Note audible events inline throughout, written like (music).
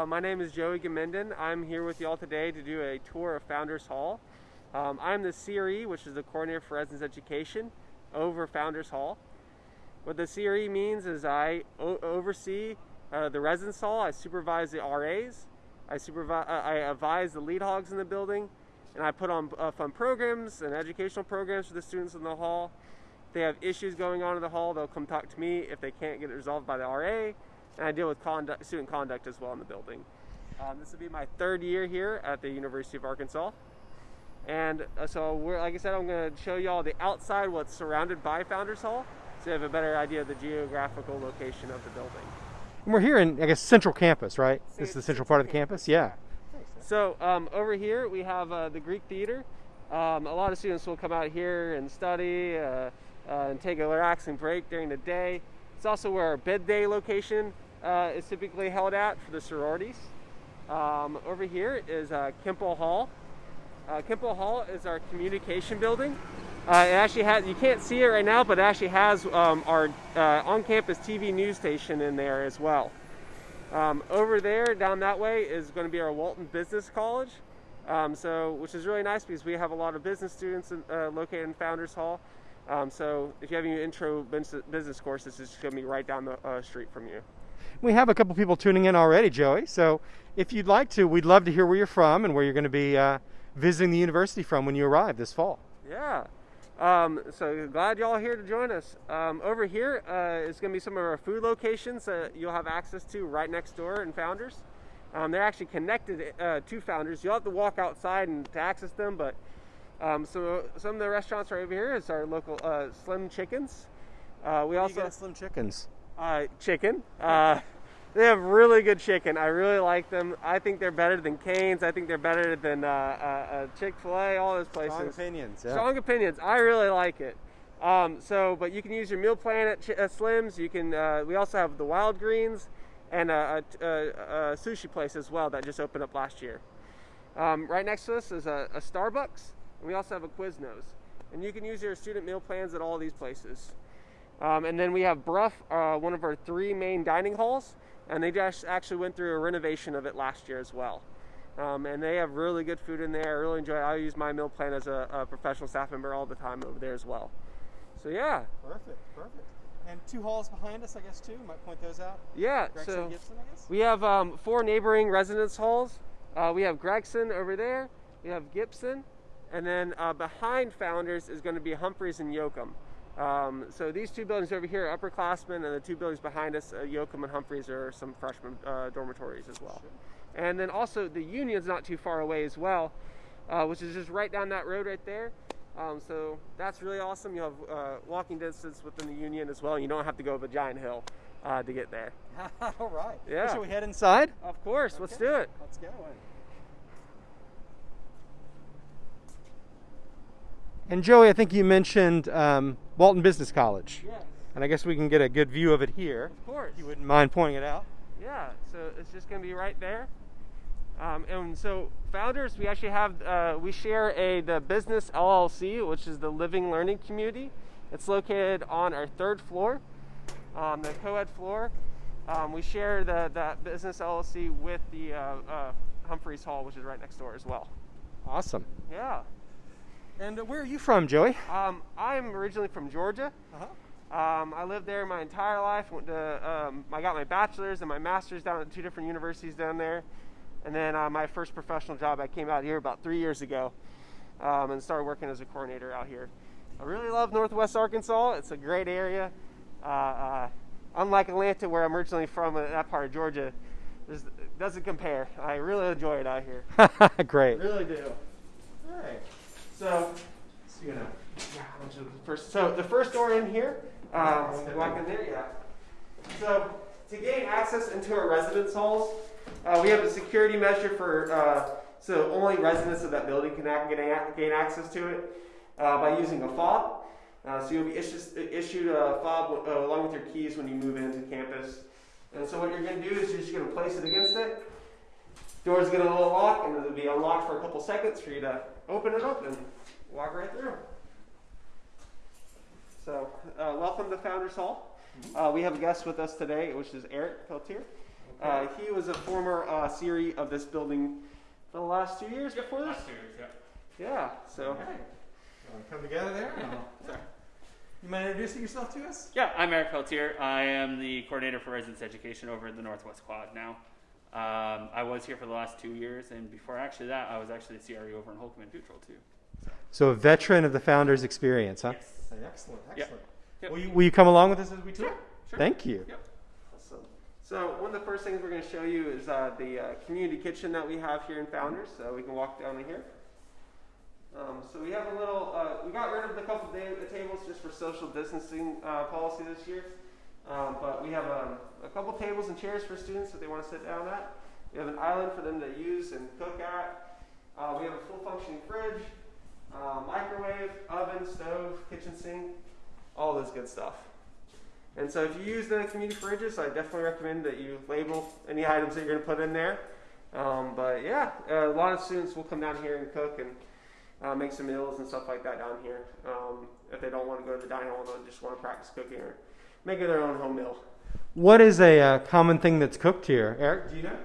Uh, my name is Joey Gamenden. I'm here with y'all today to do a tour of Founders Hall. Um, I'm the CRE, which is the Coordinator for Residence Education, over Founders Hall. What the CRE means is I oversee uh, the residence hall, I supervise the RAs, I, supervise, uh, I advise the lead hogs in the building, and I put on uh, fun programs and educational programs for the students in the hall. If they have issues going on in the hall, they'll come talk to me if they can't get it resolved by the RA and I deal with conduct, student conduct as well in the building. Um, this will be my third year here at the University of Arkansas. And uh, so, like I said, I'm going to show you all the outside, what's surrounded by Founders Hall, so you have a better idea of the geographical location of the building. And we're here in, I guess, central campus, right? This is the central part of the campus? Yeah. So um, over here we have uh, the Greek Theater. Um, a lot of students will come out here and study uh, uh, and take a relaxing break during the day. It's also where our bid day location uh, is typically held at for the sororities. Um, over here is uh, Hall. Uh, Hall is our communication building. Uh, it actually has, you can't see it right now, but it actually has um, our uh, on-campus TV news station in there as well. Um, over there, down that way, is going to be our Walton Business College. Um, so, which is really nice because we have a lot of business students in, uh, located in Founders Hall. Um, so if you have any intro business courses, it's going to be right down the uh, street from you. We have a couple people tuning in already, Joey. So if you'd like to, we'd love to hear where you're from and where you're going to be uh, visiting the university from when you arrive this fall. Yeah. Um, so glad y'all here to join us. Um, over here uh, is going to be some of our food locations that you'll have access to right next door in Founders. Um, they're actually connected uh, to Founders. You'll have to walk outside and to access them, but um, so some of the restaurants right over here is our local uh, Slim Chickens. Uh, we also Slim Chickens. Uh, chicken. Uh, they have really good chicken. I really like them. I think they're better than Cane's. I think they're better than uh, uh, Chick Fil A. All those places. Strong opinions. Yeah. Strong opinions. I really like it. Um, so, but you can use your meal plan at Ch- Slim's. You can. we also have the Wild Greens and a, a, a, sushi place as well that just opened up last year. Um, right next to us is a, a Starbucks. And we also have a Quiznos. And you can use your student meal plans at all these places. Um, and then we have Brough, uh, one of our three main dining halls, and they just actually went through a renovation of it last year as well. Um, and they have really good food in there. I really enjoy it. I use my meal plan as a, a, professional staff member all the time over there as well. So yeah. Perfect, perfect. And two halls behind us, I guess, too. Might point those out. Yeah. Gregson so Gibson, we have um, four neighboring residence halls. Uh, we have Gregson over there. We have Gibson, and then uh, behind Founders is going to be Humphreys and Yoakum. Um, so these two buildings over here are upperclassmen, and the two buildings behind us, uh, Yoakum and Humphreys, are some freshman uh, dormitories as well. And then also the Union's not too far away as well, uh, which is just right down that road right there. Um, so that's really awesome. You have uh, walking distance within the Union as well. You don't have to go up a giant hill uh, to get there. (laughs) All right. Yeah. Should we head inside? Of course. Okay. Let's do it. Let's go. And Joey, I think you mentioned um, Walton Business College. Yes. And I guess we can get a good view of it here. Of course. You wouldn't mind pointing it out. Yeah, so it's just going to be right there. Um, and so founders, we actually have, uh, we share a the business LLC, which is the Living Learning Community. It's located on our third floor, on the co-ed floor. Um, we share the, that business LLC with the uh, uh, Humphreys Hall, which is right next door as well. Awesome. Yeah. And uh, where are you from, Joey? Um, I'm originally from Georgia. Uh-huh. Um, I lived there my entire life. Went to, um, I got my bachelor's and my master's down at two different universities down there. And then uh, my first professional job, I came out here about three years ago um, and started working as a coordinator out here. I really love Northwest Arkansas. It's a great area. Uh, uh, unlike Atlanta, where I'm originally from, uh, that part of Georgia, it doesn't compare. I really enjoy it out here. (laughs) great. Really do. So, you know, first. So the first door in here, um, walk in there, yeah. So to gain access into our residence halls, uh, we have a security measure for uh, so only residents of that building can get gain access to it uh, by using a fob. Uh, so you'll be issued, issued a fob uh, along with your keys when you move into campus. And so what you're going to do is you're just going to place it against it. Door's going to lock and it'll be unlocked for a couple seconds for you to open it up and walk right through. So, uh, welcome to Founders Hall. Uh, we have a guest with us today, which is Eric Peltier. Uh, he was a former uh, CRE of this building for the last two years before this. Last two years, yeah. Yeah, so Okay. Want to come together there? Sorry. You mind introducing yourself to us? Yeah, I'm Eric Peltier. I am the coordinator for residence education over at the Northwest Quad now. Um, I was here for the last two years, and before actually that, I was actually the CRE over in Holcombe and Futrall too. So a veteran of the founder's experience, huh? Yes. Excellent, excellent. Yep. Will, you, will you come along with us as we tour? Sure, sure. Thank you. Yep. Awesome. So one of the first things we're going to show you is uh, the uh, community kitchen that we have here in Founders. So we can walk down in here. Um, so we have a little. Uh, we got rid of a couple day, the tables just for social distancing uh, policy this year. Um, but we have um, a couple tables and chairs for students that they want to sit down at. We have an island for them to use and cook at. Uh, we have a full functioning fridge, uh, microwave, oven, stove, kitchen sink, all this good stuff. And so if you use the community fridges, I definitely recommend that you label any items that you're going to put in there. Um, but yeah, a lot of students will come down here and cook and uh, make some meals and stuff like that down here. Um, if they don't want to go to the dining hall, they just want to practice cooking or making their own home meal. What is a uh, common thing that's cooked here? Eric, do you know?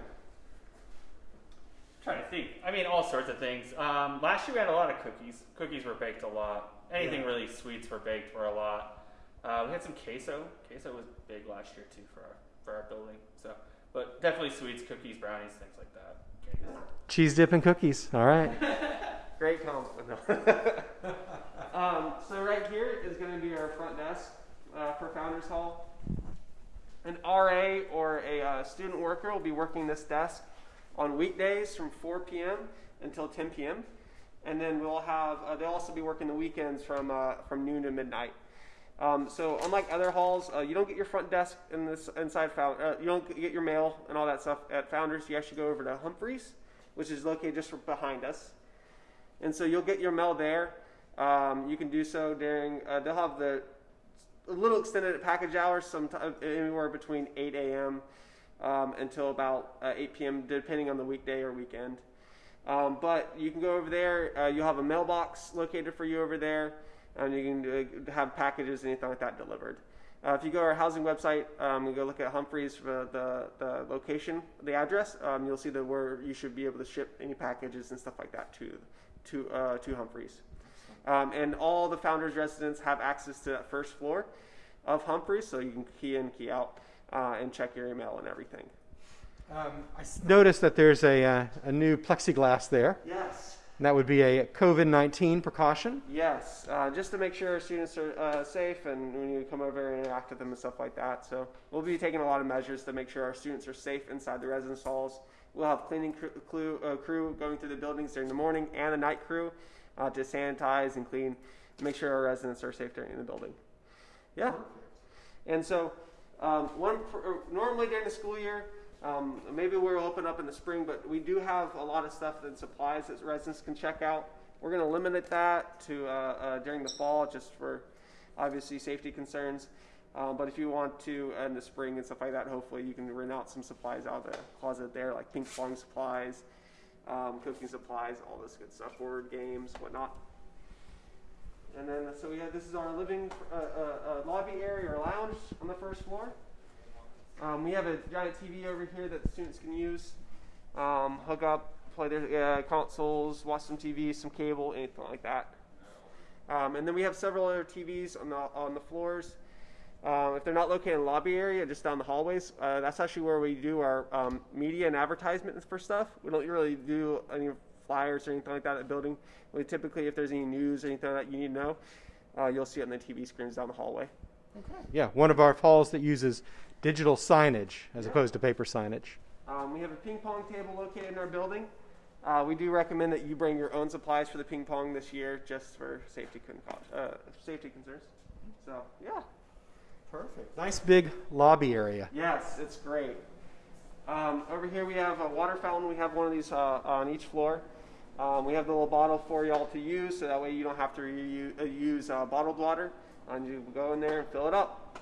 trying to think. I mean, all sorts of things. Um, last year we had a lot of cookies. Cookies were baked a lot. Anything Yeah. really sweets were baked for a lot. Uh, we had some queso. Queso was big last year too for our for our building. So, but definitely sweets, cookies, brownies, things like that. Candies. Cheese dip and cookies. All right. (laughs) Great combo. (laughs) (laughs) Um, so right here is going to be our front desk uh, for Founders Hall. An RA or a uh, student worker will be working this desk on weekdays from 4 p.m. until 10 p.m. And then we'll have uh, they'll also be working the weekends from uh, from noon to midnight. Um, so unlike other halls, uh, you don't get your front desk in this inside Found, uh, you don't get your mail and all that stuff at Founders. You actually go over to Humphreys, which is located just behind us. And so you'll get your mail there. Um, you can do so during, uh, they'll have the a little extended package hours, sometime anywhere between 8 a.m. Um, until about uh, 8 p.m., depending on the weekday or weekend. Um, but you can go over there. Uh, you'll have a mailbox located for you over there, and you can uh, have packages, and anything like that delivered. Uh, if you go to our housing website, um, and go look at Humphreys for the, the location, the address, um, you'll see the where you should be able to ship any packages and stuff like that to to uh, to Humphreys. Um, and all the founders' residents have access to that first floor of Humphreys, so you can key in, key out, uh, and check your email and everything. Um, I s- noticed that there's a, uh, a new plexiglass there. Yes. And that would be a COVID 19 precaution. Yes, uh, just to make sure our students are uh, safe and when you come over and interact with them and stuff like that. So we'll be taking a lot of measures to make sure our students are safe inside the residence halls. We'll have cleaning crew, crew, uh, crew going through the buildings during the morning and the night crew uh, to sanitize and clean, make sure our residents are safe during the building. Yeah. And so, um, one normally during the school year, um, maybe we'll open up in the spring, but we do have a lot of stuff and supplies that residents can check out. We're going to limit that to uh, uh, during the fall, just for obviously safety concerns. Um, but if you want to in the spring and stuff like that, hopefully you can rent out some supplies out of the closet there, like ping pong supplies, um, cooking supplies, all this good stuff, board games, whatnot. And then, so we have this is our living uh, uh, uh, lobby area or lounge on the first floor. Um, we have a giant TV over here that students can use, um, hook up, play their uh, consoles, watch some TV, some cable, anything like that. Um, and then we have several other TVs on the on the floors. Um, if they're not located in the lobby area, just down the hallways, uh, that's actually where we do our um, media and advertisements for stuff. We don't really do any flyers or anything like that at the building. We typically, if there's any news or anything like that you need to know, uh, you'll see it on the TV screens down the hallway. Okay. Yeah, one of our halls that uses digital signage as Yeah. opposed to paper signage. Um, we have a ping pong table located in our building. Uh, we do recommend that you bring your own supplies for the ping pong this year, just for safety con- uh, safety concerns. So yeah, Perfect. Nice big lobby area. yes, it's great. Um, over here we have a water fountain. We have one of these uh, on each floor. Um, we have the little bottle for y'all to use, so that way you don't have to reuse, uh, use uh, bottled water. And you go in there and fill it up.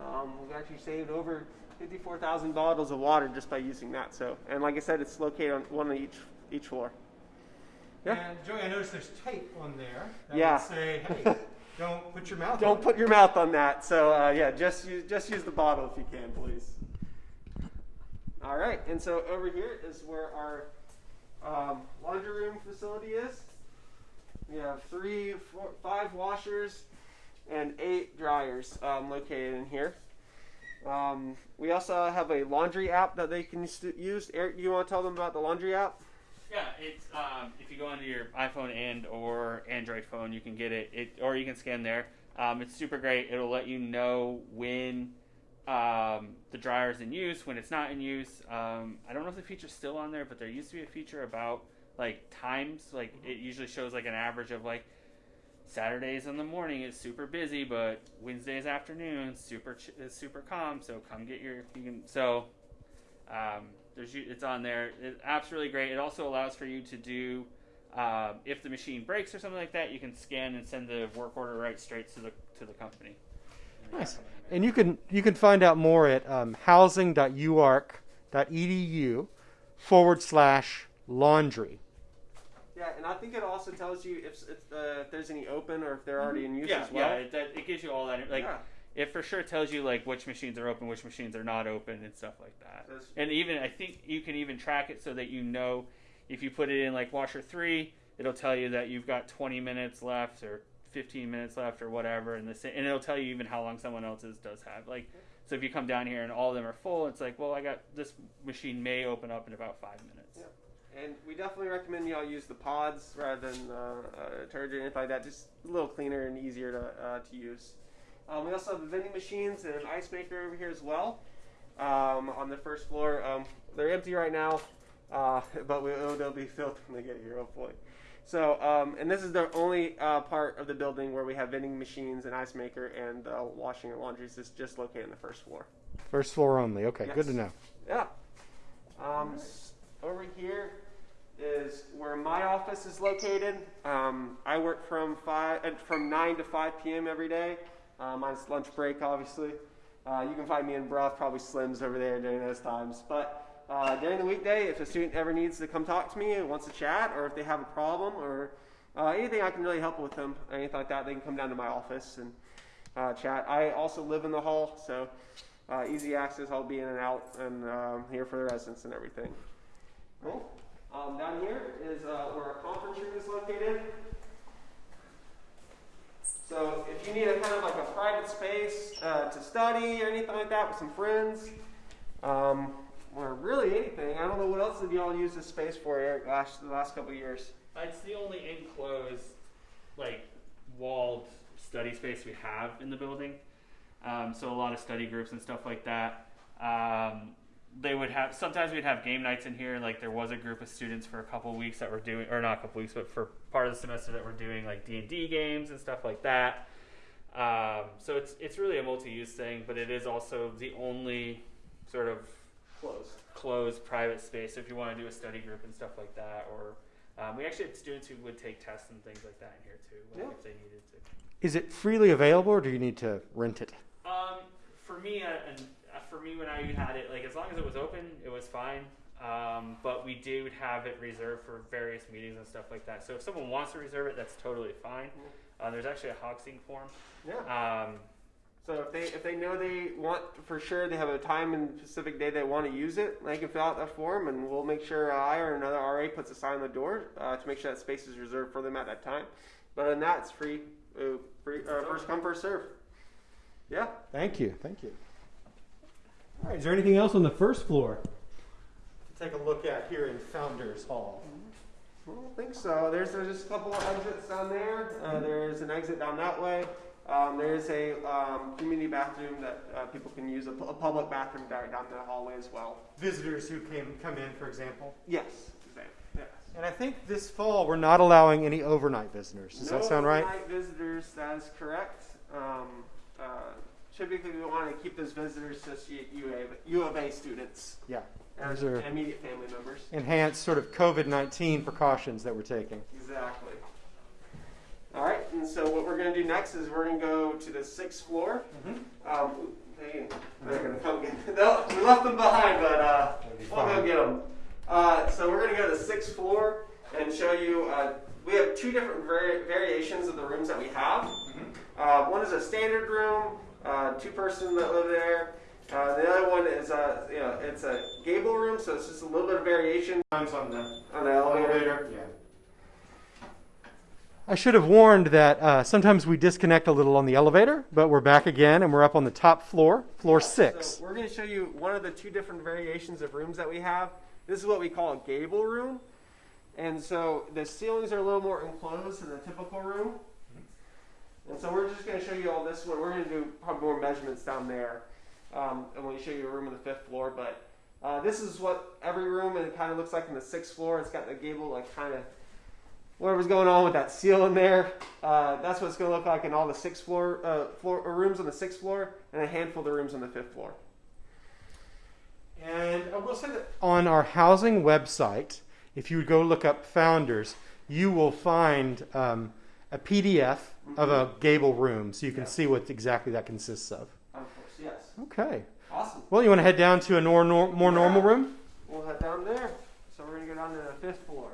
Um, we've actually saved over 54,000 bottles of water just by using that. So, and like I said, it's located on one of each each floor. Yeah. And Joey, I noticed there's tape on there that Yeah. would say, (laughs) hey, don't put your mouth Don't on put your mouth on that. So uh, yeah, just use just use the bottle if you can, please. All right, and so over here is where our um, laundry room facility is. We have three, four, five washers and eight dryers um, located in here. Um, we also have a laundry app that they can use. Eric, you want to tell them about the laundry app? Yeah, it's um, if you go onto your iPhone and or Android phone, you can get it. It or you can scan there. Um, it's super great. It'll let you know when um, the dryer is in use, when it's not in use. Um, I don't know if the feature's still on there, but there used to be a feature about like times. Like it usually shows like an average of like Saturdays in the morning is super busy, but Wednesdays afternoon super ch- is super calm. So come get your you can so. Um, there's it's on there. The app's really great. It also allows for you to do um, if the machine breaks or something like that, you can scan and send the work order right straight to the to the company. Nice. And you can you can find out more at um, housing.uark.edu forward slash laundry. Yeah, and I think it also tells you if, if, uh, if there's any open or if they're already in use yeah, as well. yeah. It, that, it gives you all that. Like yeah. It for sure tells you like which machines are open, which machines are not open, and stuff like that. That's- And even I think you can even track it so that you know if you put it in like washer three, it'll tell you that you've got 20 minutes left or 15 minutes left or whatever, and the and it'll tell you even how long someone else's does have. Like, so if you come down here and all of them are full, it's like, well, I got this machine may open up in about five minutes. And we definitely recommend y'all use the pods rather than uh, uh, detergent anything like that. Just a little cleaner and easier to, uh, to use. Um, we also have the vending machines and an ice maker over here as well um, on the first floor. Um, they're empty right now, uh, (laughs) but we, oh, they'll be filled when they get here, hopefully. So, um, and this is the only uh, part of the building where we have vending machines and ice maker and uh, washing and laundry. Is just located on the first floor. First floor only. Okay, good to know. Yeah. Um, s- over here is where my office is located. Um, I work from five uh, from nine to five p.m. every day. Uh, mine's lunch break, obviously. Uh, you can find me in Brough, probably Slims over there during those times. But uh, during the weekday, if a student ever needs to come talk to me and wants to chat, or if they have a problem, or uh, anything I can really help with them, anything like that, they can come down to my office and uh, chat. I also live in the hall, so uh, easy access. I'll be in and out and um, here for the residents and everything. Cool. Um, down here is where our conference room is located. So if you need a kind of like a private space uh, to study or anything like that with some friends, um, or really anything, I don't know what else did y'all use this space for, Eric, last the last couple years. It's the only enclosed, like, walled study space we have in the building. Um, so a lot of study groups and stuff like that. Um, they would have sometimes we'd have game nights in here. Like there was a group of students for a couple of weeks that were doing, or not a couple weeks, but for part of the semester that were doing like D and D games and stuff like that. Um, so it's it's really a multi-use thing, but it is also the only sort of Closed. closed private space. So if you want to do a study group and stuff like that, or um, we actually had students who would take tests and things like that in here too, like Yeah. if they needed to. Is it freely available, or do you need to rent it? Um, for me, uh, and for me when I had it, like as long as it was open, it was fine. Um, but we did have it reserved for various meetings and stuff like that. So if someone wants to reserve it, that's totally fine. Uh, there's actually a HogSync form. Yeah. Um, So if they if they know they want for sure they have a time and specific day they want to use it, they can fill out that form, and we'll make sure I or another RA puts a sign on the door uh, to make sure that space is reserved for them at that time. But other than that, it's free, uh, free uh, first come first serve. Yeah. Thank you. Thank you. All right. Is there anything else on the first floor? To take a look at here in Founders Hall. I don't think so. There's, there's just a couple of exits down there. Uh, there's an exit down that way. Um, there's a um, community bathroom that uh, people can use, a, a public bathroom down, down the hallway as well. Visitors who came come in, for example. Yes. Yes. And I think this fall we're not allowing any overnight visitors. Does no that sound right? overnight visitors, that is correct. Um, uh, typically, we want to keep those visitors just U, U, of, A students Yeah. and, Those are- and immediate family members. Enhanced sort of COVID 19 precautions that we're taking. Exactly. All right, and so what we're going to do next is we're going to go to the sixth floor. Um, they, they're going to come get. (laughs) No, we left them behind, but uh, we'll go get them. Uh, so we're going to go to the sixth floor and show you. Uh, we have two different vari- variations of the rooms that we have. Uh, one is a standard room, two person that live there, Uh, the other one is uh, you know it's a gable room, so it's just a little bit of variation Times on the on the elevator. Yeah. I should have warned that uh, sometimes we disconnect a little on the elevator, but we're back again and we're up on the top floor, floor six. So we're going to show you one of the two different variations of rooms that we have. This is what we call a gable room. And so the ceilings are a little more enclosed than the typical room. And so we're just going to show you all this. We're going to do probably more measurements down there. Um, and when we show you a room on the fifth floor. But uh, this is what every room and it kind of looks like in the sixth floor. It's got the gable like kind of whatever's going on with that seal in there. Uh, that's what it's going to look like in all the sixth floor, uh, floor uh, rooms on the sixth floor and a handful of the rooms on the fifth floor. And I will say that on our housing website, if you go look up founders, you will find um, a PDF of a gable room so you can Yeah. see what exactly that consists of. Of course, yes. Okay. Awesome. Well, you want to head down to a nor- nor- more normal room? We'll head down there. So we're going to go down to the fifth floor.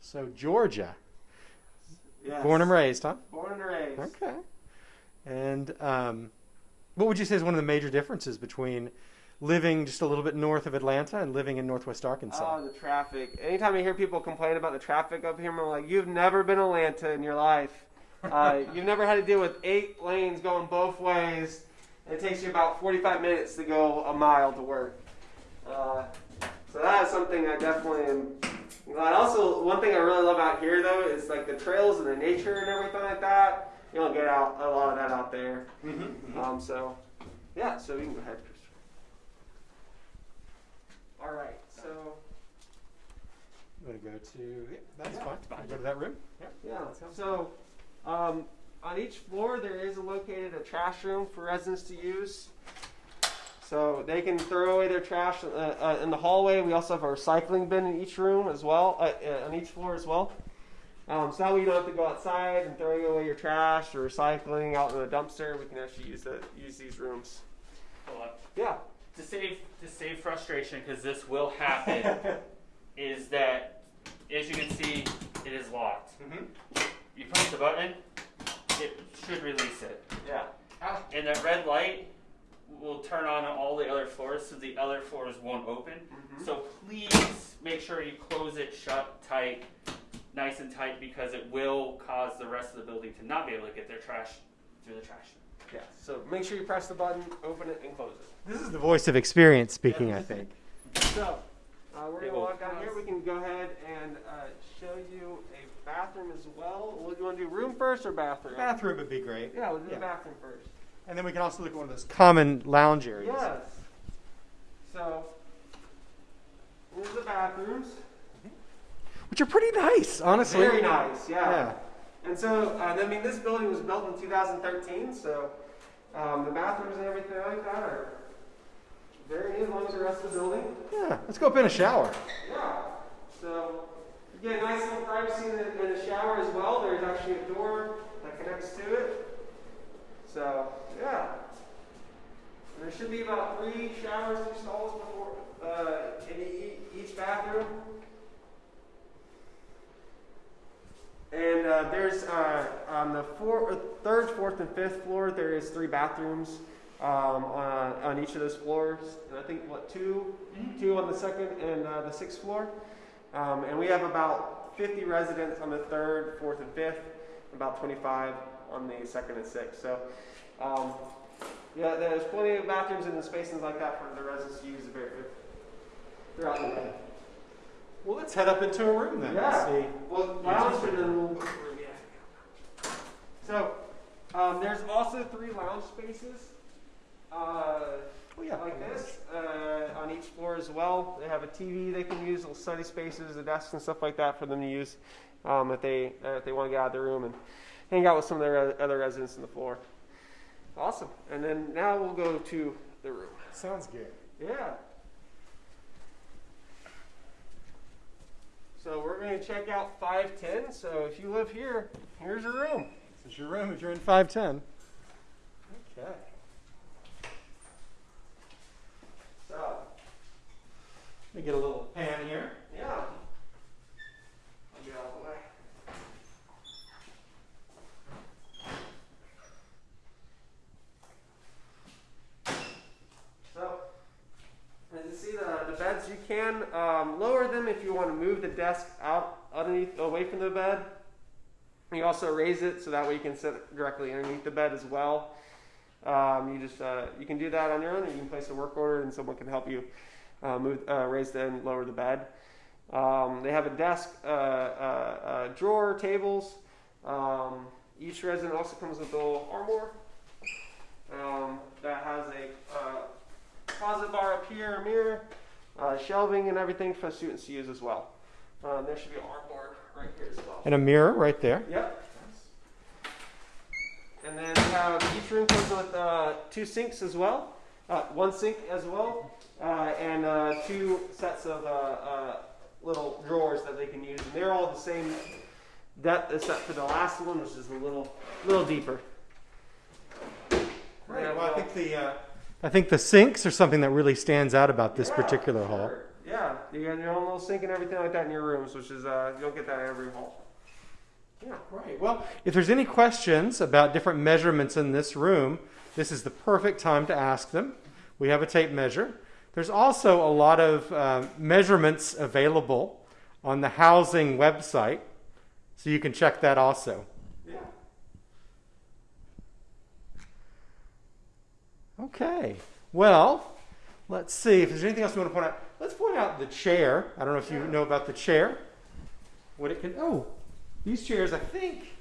So, Georgia. Yes. Born and raised, huh? Born and raised. Okay. And um, what would you say is one of the major differences between living just a little bit north of Atlanta and living in northwest Arkansas? Oh, the traffic. Anytime I hear people complain about the traffic up here, I'm like, you've never been Atlanta in your life. Uh, (laughs) you've never had to deal with eight lanes going both ways. It takes you about 45 minutes to go a mile to work. Uh, so that is something I definitely am glad. Also, one thing I really love out here, though, is like the trails and the nature and everything like that. You don't get out a lot of that out there. mm-hmm. Um, so, yeah, so we can go ahead. All right, so, I'm going to go to. Yeah, that's Yeah, fine. fine. Go to that room. yeah, so um, on each floor there is located a trash room for residents to use. So they can throw away their trash uh, uh, in the hallway. We also have a recycling bin in each room as well, uh, uh, on each floor as well. Um, so that way you don't have to go outside and throwing away your trash or recycling out in the dumpster. We can actually use the use these rooms. Hold on. Yeah. To save to save frustration, because this will happen, (laughs) is that as you can see, it is locked. Mm-hmm. You push the button, it should release it, Yeah. and that red light will turn on on all the other floors, so the other floors won't open. Mhm. So please make sure you close it shut tight, nice and tight, because it will cause the rest of the building to not be able to get their trash through the trash. Yeah. So make sure you press the button, open it, and close it. This is the voice of experience speaking, I think. So, uh, we're gonna walk down here. We can go ahead and uh, show you a bathroom as well. What do you want to do, room first or bathroom? Bathroom would be great. Yeah, we'll do Yeah. the bathroom first. And then we can also look at one of those common lounge areas. Yes. So, here's the bathrooms. Which are pretty nice, honestly. Very nice, yeah. Yeah. And so, uh, I mean, this building was built in 2013, so um, the bathrooms and everything like that are very neat, along with the rest of the building. Yeah. Let's go up in a shower. Yeah. So you get a nice little privacy in the, in the shower as well. There's actually a door that connects to it. So yeah. There should be about three showers, stalls before uh, in each bathroom. And uh, there's uh, on the four, uh, third, fourth, and fifth floor. There is three bathrooms um, on, on each of those floors. And I think what 2 two on the second and uh, the sixth floor. Um, and we have about 50 residents on the third, fourth, and fifth. About 25 on the second and sixth. So, um, yeah, there's plenty of bathrooms and the spaces like that for the residents to use throughout the day. Well, let's head up into a room then. Yeah. See. Well, lounge and then we'll. Yeah. So, um, there's also three lounge spaces. Uh, Oh, yeah. like this uh, on each floor as well. They have a TV they can use, little study spaces, a desk and stuff like that for them to use um, if they uh, if they want to get out of their room and hang out with some of their other residents on the floor. Awesome. And then now we'll go to the room. Sounds good. Yeah. So we're going to check out 510. So if you live here, here's your room. This is your room if you're in 510. Okay. So, Let me get a little pan here. yeah. I'll get out of the way. Can um, lower them if you want to move the desk out underneath, away from the bed. You also raise it so that way you can sit directly underneath the bed as well. Um, you just uh, you can do that on your own. Or you can place a work order, and someone can help you uh, move, uh, raise and lower the bed. Um, they have a desk, uh, uh, uh, drawer, tables. Um, each resident also comes with a little armoire um, that has a closet bar up here, a mirror, uh, shelving, and everything for students to use as well. Um, there should be an armoire right here as well. And a mirror right there. Yep. And then we have each room comes with uh, two sinks as well, uh, one sink as well, uh, and uh, two sets of uh, uh, little drawers that they can use. And they're all the same depth except for the last one, which is a little little deeper. Right. Well, I think the uh, I think the sinks are something that really stands out about this Yeah, particular hall. Yeah, you got your own little sink and everything like that in your rooms, which is uh, you don't get that in every hall. Yeah. Right. Well, if there's any questions about different measurements in this room, this is the perfect time to ask them. We have a tape measure. There's also a lot of um, measurements available on the housing website, so you can check that also. Yeah. Okay. Well, let's see if there's anything else we want to point out. Let's point out the chair. I don't know if you know about the chair. What it can. Oh, these chairs. I think.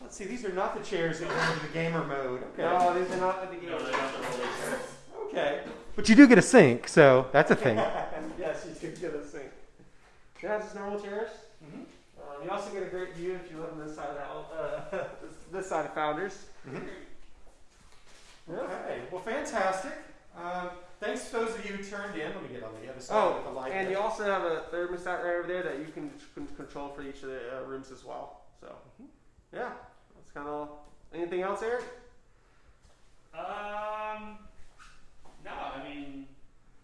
Let's see. These are not the chairs that go into the gamer mode. Okay. No, these are not the No, beginners. they're not the roller chairs. Okay. But you do get a sink, so that's a thing. (laughs) yes, you do get a sink. Yeah, just normal chairs. Mm -hmm. Um, you also get a great view if you live on this side of the house, uh, (laughs) this, this side of Founders. Yeah. Okay. Well, fantastic. Um, thanks to those of you who turned in. Let me get on the other side Oh, with the light. and there. you also have a thermostat right over there that you can, can control for each of the uh, rooms as well. So, yeah, that's kind of. Anything else, Eric? Um, no, I mean,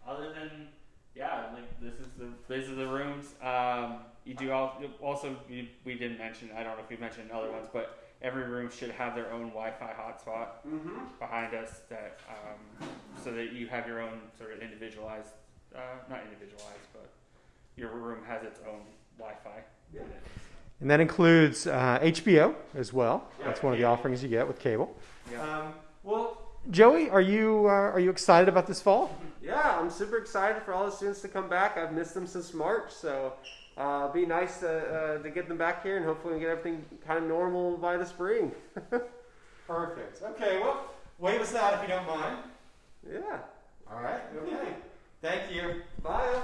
other than yeah, like this is the this is the rooms. Um, you do al- also we, we didn't mention. I don't know if we mentioned other ones, but every room should have their own Wi-Fi hotspot Mm-hmm. behind us that um, so that you have your own sort of individualized, uh, not individualized, but your room has its own Wi-Fi. Yeah. And that includes uh, HBO as well. Yeah, That's one of the offerings you get with cable. Yeah. Um, well, Joey, are you uh, are you excited about this fall? Yeah, I'm super excited for all the students to come back. I've missed them since March, so uh, be nice to, uh, to get them back here, and hopefully we get everything kind of normal by the spring. (laughs) Perfect. Okay, well, wave us out if you don't mind. Yeah. All right. Okay. Thank you. Bye.